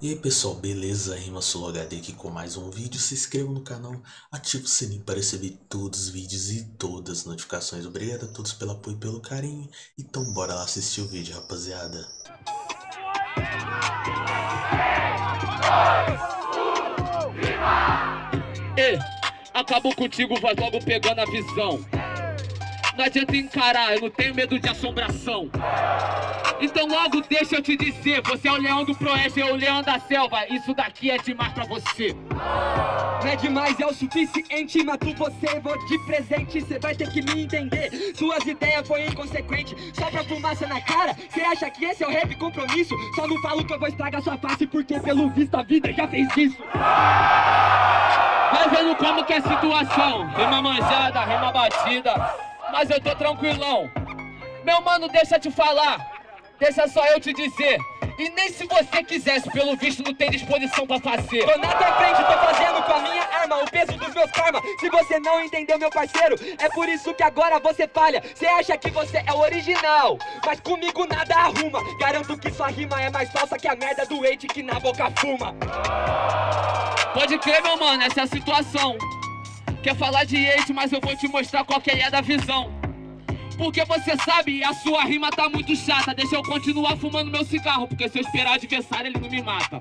E aí pessoal, beleza? Rima Solo HD aqui com mais um vídeo. Se inscreva no canal, ative o sininho para receber todos os vídeos e todas as notificações. Obrigado a todos pelo apoio e pelo carinho. Então bora lá assistir o vídeo, rapaziada. Ei, acabou contigo, vai logo pegando a visão. Não adianta encarar, eu não tenho medo de assombração. Então logo deixa eu te dizer, você é o leão do proeste, eu o leão da selva. Isso daqui é demais pra você. Não é demais, é o suficiente Mato você, vou de presente. Cê vai ter que me entender. Suas ideias foi inconsequente. Só pra fumaça na cara. Cê acha que esse é o rap compromisso? Só não falo que eu vou estragar sua face Porque pelo visto a vida já fez isso. Vai vendo como que é a situação. Rima manjada, rima batida. Mas eu tô tranquilão. Meu mano, deixa eu te falar Deixa só eu te dizer. E nem se você quisesse, pelo visto não tem disposição pra fazer. Tô na tua frente, tô fazendo com a minha arma O peso dos meus karma. Se você não entendeu, meu parceiro É por isso que agora você falha. Você acha que você é o original Mas comigo nada arruma. Garanto que sua rima é mais falsa que a merda do hate que na boca fuma. Pode crer, meu mano, essa é a situação. Quer falar de hate, mas eu vou te mostrar qual que é da visão porque você sabe, a sua rima tá muito chata. Deixa eu continuar fumando meu cigarro Porque se eu esperar adversário, ele não me mata.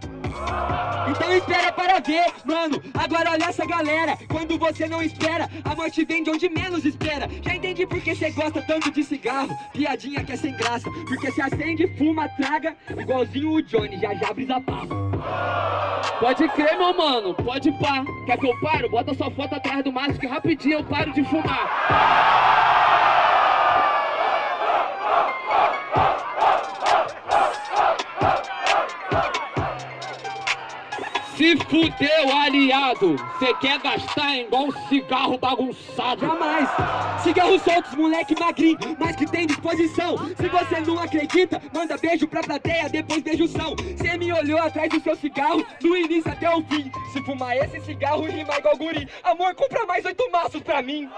Então espera para ver, mano. Agora olha essa galera. Quando você não espera, a morte vem de onde menos espera. Já entendi porque você gosta tanto de cigarro. Piadinha que é sem graça. Porque se acende, fuma, traga. Igualzinho o Johnny, já já brisa papo Pode crer, meu mano, pode pá. Quer que eu paro? Bota sua foto atrás do maço Que rapidinho eu paro de fumar Se fudeu, aliado! Cê quer gastar igual um cigarro bagunçado? Jamais! Cigarros soltos, moleque magrinho, mas que tem disposição. Se você não acredita, manda beijo pra plateia, depois beijo são. Cê me olhou atrás do seu cigarro, do início até o fim. Se fumar esse cigarro, rima igual guri. Amor, compra mais oito maços pra mim.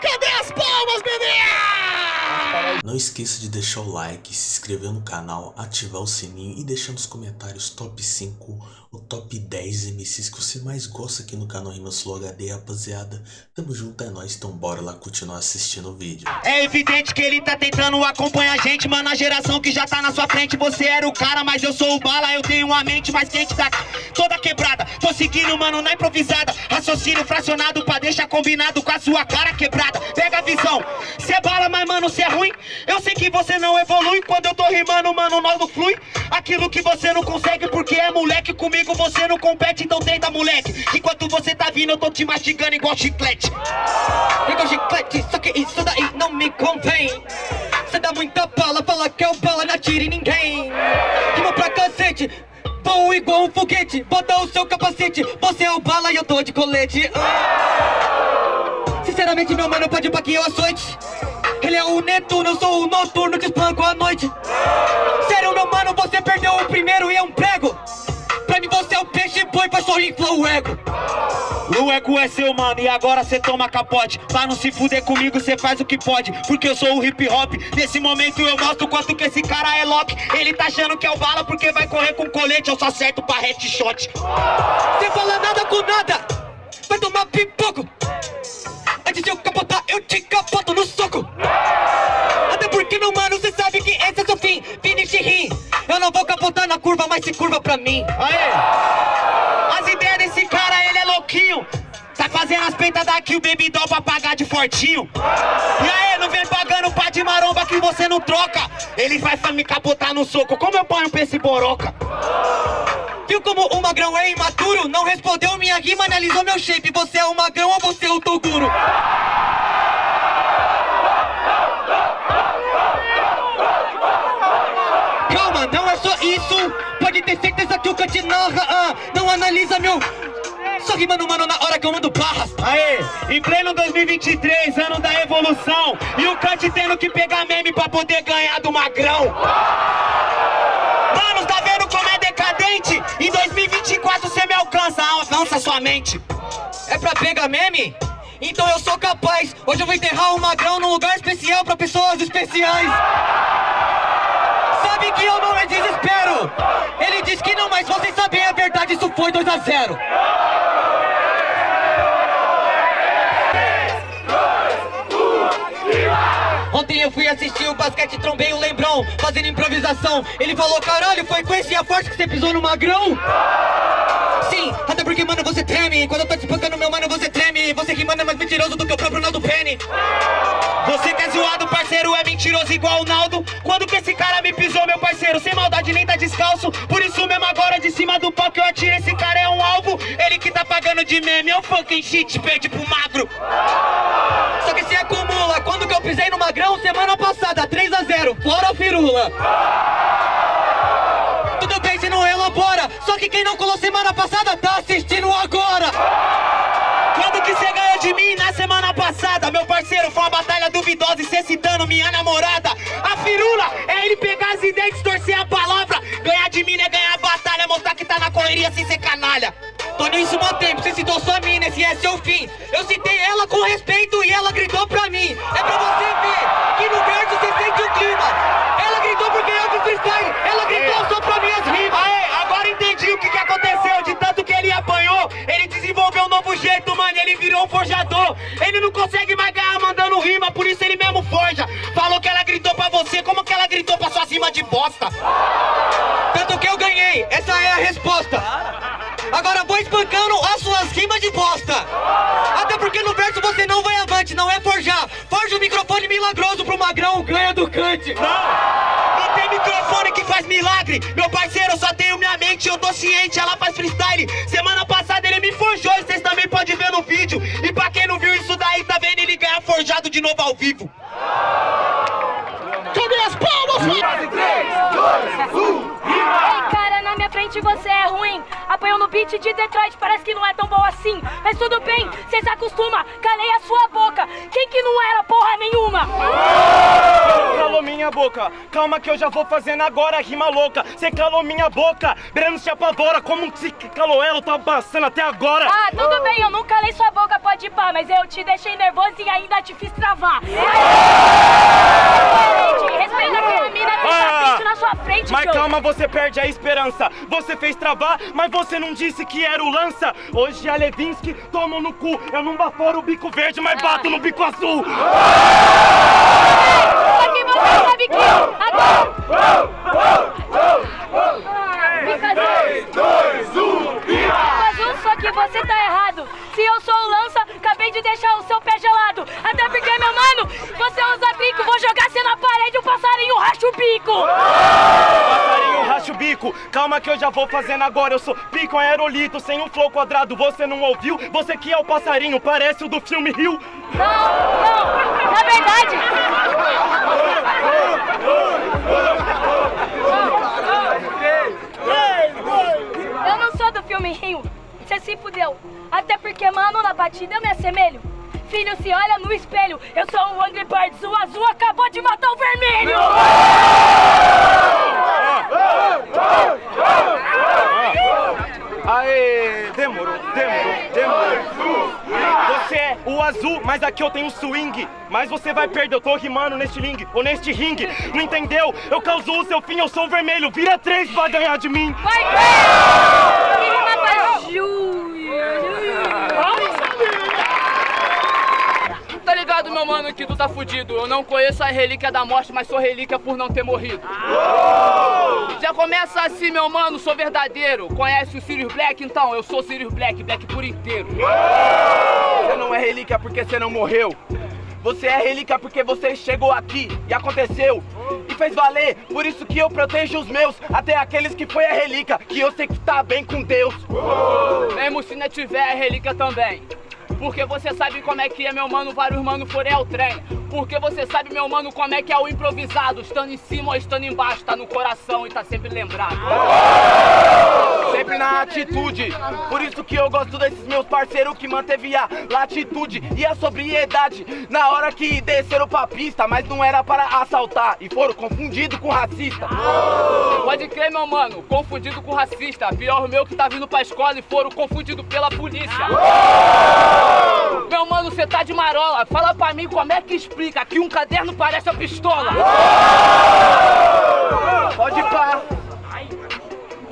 Cadê as palmas, bebê? Não esqueça de deixar o like, se inscrever no canal, ativar o sininho e deixar nos comentários top 5 ou top 10 MCs que você mais gosta aqui no canal Rimas Flow HD, rapaziada. Tamo junto, é nóis, então bora lá continuar assistindo o vídeo. É evidente que ele tá tentando acompanhar a gente, mano, a geração que já tá na sua frente. Você era o cara, mas eu sou o bala, eu tenho uma mente mais quente da toda quebrada. Tô seguindo, mano, na improvisada, raciocínio fracionado pra deixar combinado com a sua cara quebrada. Pega a visão, cê bala, mas mano, cê é ruim. Eu sei que você não evolui. Quando eu tô rimando, mano, não flui. Aquilo que você não consegue porque é moleque Comigo você não compete, então tenta moleque. Enquanto você tá vindo, eu tô te mastigando igual chiclete. Igual chiclete, só que isso daí não me convém. Você dá muita bala, fala que eu bala, não atire ninguém. Rima pra cacete Vou igual um foguete, bota o seu capacete Você é o bala e eu tô de colete Sinceramente, meu mano, pode pra que eu açoite ele é o Netuno, eu sou o noturno que espanco a noite. Sério, meu mano, você perdeu o primeiro e é um prego. Pra mim você é o peixe boi, pra só inflar o ego. O ego é seu, mano, e agora cê toma capote. Pra não se fuder comigo, cê faz o que pode. Porque eu sou o hip hop. Nesse momento eu mostro quanto que esse cara é lock Ele tá achando que é o bala porque vai correr com colete. Eu só acerto pra headshot. Cê fala nada com pra mim. Aê! As ideias desse cara, ele é louquinho. Tá fazendo as peitas daqui, o baby doll pra pagar de fortinho. E aí, não vem pagando pá de maromba que você não troca. Ele vai me capotar no soco, como eu ponho pra esse boroca? Viu como o magrão é imaturo? Não respondeu minha rima, analisou meu shape. Você é o magrão ou você é o Toguro? Calma, não é só isso Pode ter certeza que o Cut narra ah, Não analisa meu só rimando, mano, na hora que eu mando barras. Aê, em pleno 2023, ano da evolução E o Cut tendo que pegar meme pra poder ganhar do magrão. Mano, tá vendo como é decadente? Em 2024 cê me alcança, avança sua mente. É pra pegar meme? Então eu sou capaz. Hoje eu vou enterrar o magrão num lugar especial pra pessoas especiais Sabe que mas vocês sabem a verdade, isso foi 2 a 0 Ontem eu fui assistir o basquete, trombei o Lembrão, fazendo improvisação. Ele falou, caralho, foi com esse a forte que você pisou no magrão? Sim, até porque, mano, você treme. Quando eu tô te espancando, meu mano, você treme. Você que manda é mais mentiroso do que o próprio Naldo Penny. Você que é zoado, parceiro, é mentiroso igual o Naldo. Quando que esse cara me pisou, meu parceiro? Sem maldade, nem tá descalço. Por isso mesmo agora, de cima do pau que eu atiro, esse cara é um alvo. Ele que tá pagando de meme, é um fucking shit, perde pro magro. Só que se acumula, quando que eu pisei no magrão? Semana passada, 3 a 0 fora firula. Semana passada tá assistindo agora. Quando que você ganhou de mim na semana passada? Meu parceiro, foi uma batalha duvidosa e cê citando minha namorada. A firula é ele pegar as ideias, distorcer a palavra. Ganhar de mim é ganhar a batalha, mostrar que tá na correria sem ser canalha. Tô nisso tempo, você citou sua mina, esse é seu fim. Eu citei ela com respeito e ela gritou pra mim. Ele virou um forjador. Ele não consegue mais ganhar mandando rima, por isso ele mesmo forja. Falou que ela gritou pra você, como que ela gritou pra suas rimas de bosta? Tanto que eu ganhei, essa é a resposta. Agora vou espancando as suas rimas de bosta. Até porque no verso você não vai avante, não é forjar. Forja o microfone milagroso pro magrão, ganha do cante. Não, não tem microfone que faz milagre. Meu parceiro, eu só tenho minha mente, eu tô ciente, ela faz freestyle. Semana passada no vídeo. E pra quem não viu isso daí, tá vendo ele ganhar forjado de novo ao vivo. Cadê as palmas? Ei, cara, na minha frente você é ruim. Apanhou no beat de Detroit, parece que não é tão bom assim. Mas tudo bem, cê se acostuma. Calei a sua boca. Quem que não era porra nenhuma? calou minha boca. Calma que eu já vou fazendo agora a rima louca. Cê calou minha boca. Breno se apavora. Como se calou ela, tá passando até agora. Ah, tudo bem, eu não calei sua boca, pode ir pá, mas eu te deixei nervoso e ainda te fiz travar. Gente, respeita que a mina que tá Ah, frente na sua frente, Mas calma, você perde a esperança. Você fez travar, mas você não disse que era o lança. Hoje a Levinsky tomou no cu. Eu não baforo o bico verde, mas bato no bico azul. Só que eu já vou fazendo agora. Eu sou pico aerolito, sem um flow quadrado. Você não ouviu? Você que é o passarinho, parece o do filme Rio. Não, não, na verdade... Eu não sou do filme Rio, você se fudeu. Até porque, mano, na batida eu me assemelho. Filho, se olha no espelho, eu sou o Angry Birds, o azul acabou de matar o vermelho! Aê, demorou, demorou, demorou. Você é o azul, mas aqui eu tenho swing. Mas você vai perder, eu tô rimando neste ring, ou neste ringue. Não entendeu? Eu causou o seu fim, eu sou o vermelho. Vira três, vai ganhar de mim. Vai ver! Que rima pra Júlia! Mano, que tu tá fudido. Eu não conheço a relíquia da morte, mas sou relíquia por não ter morrido. Já começa assim, meu mano, sou verdadeiro. Conhece o Sirius Black? Então, eu sou Sirius Black, Black por inteiro. Você não é relíquia porque você não morreu. Você é relíquia porque você chegou aqui e aconteceu e fez valer. Por isso que eu protejo os meus, até aqueles que foi a relíquia, que eu sei que tá bem com Deus. Mesmo se não tiver a relíquia também. Porque você sabe como é que é, meu mano, vários mano forem ao trem. Porque você sabe, meu mano, como é que é o improvisado. Estando em cima ou estando embaixo, tá no coração e tá sempre lembrado. Sempre na atitude. Por isso que eu gosto desses meus parceiros que manteve a latitude e a sobriedade na hora que desceram pra pista, mas não era para assaltar e foram confundidos com racista. Pode crer, meu mano, confundido com racista. Pior meu que tá vindo pra escola e foram confundidos pela polícia. Meu mano, cê tá de marola. Fala pra mim como é que explica que um caderno parece uma pistola. Pode pá.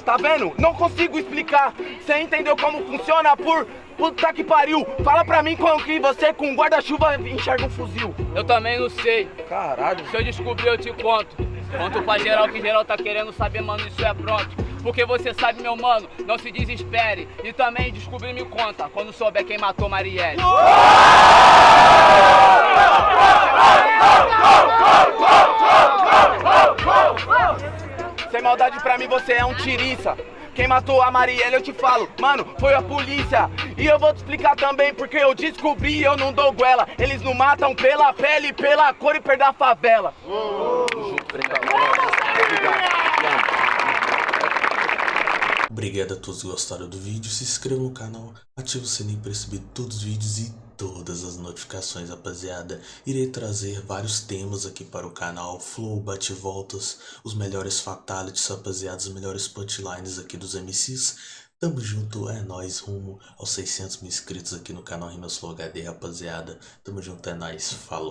Tá vendo? Não consigo explicar. Você entendeu como funciona por. Puta que pariu! Fala pra mim como que você com guarda-chuva enxerga um fuzil. Eu também não sei. Caralho. Se eu descobrir, eu te conto. Conto pra geral que geral tá querendo saber, mano, isso é pronto. Porque você sabe, meu mano, não se desespere. E também descobrir me conta, quando souber quem matou Marielle. Sem maldade pra mim, você é um tiriça. Quem matou a Marielle, eu te falo, mano, foi a polícia. E eu vou te explicar também, porque eu descobri e eu não dou goela. Eles não matam pela pele, pela cor e perda a favela. Obrigado a todos que gostaram do vídeo, se inscreva no canal, ative o sininho para receber todos os vídeos e todas as notificações, rapaziada. Irei trazer vários temas aqui para o canal, flow, bate-voltas, os melhores fatalities, rapaziada, os melhores punchlines aqui dos MCs. Tamo junto, é nóis, rumo aos 600 mil inscritos aqui no canal Rimas Flow HD, rapaziada. Tamo junto, é nóis, falou.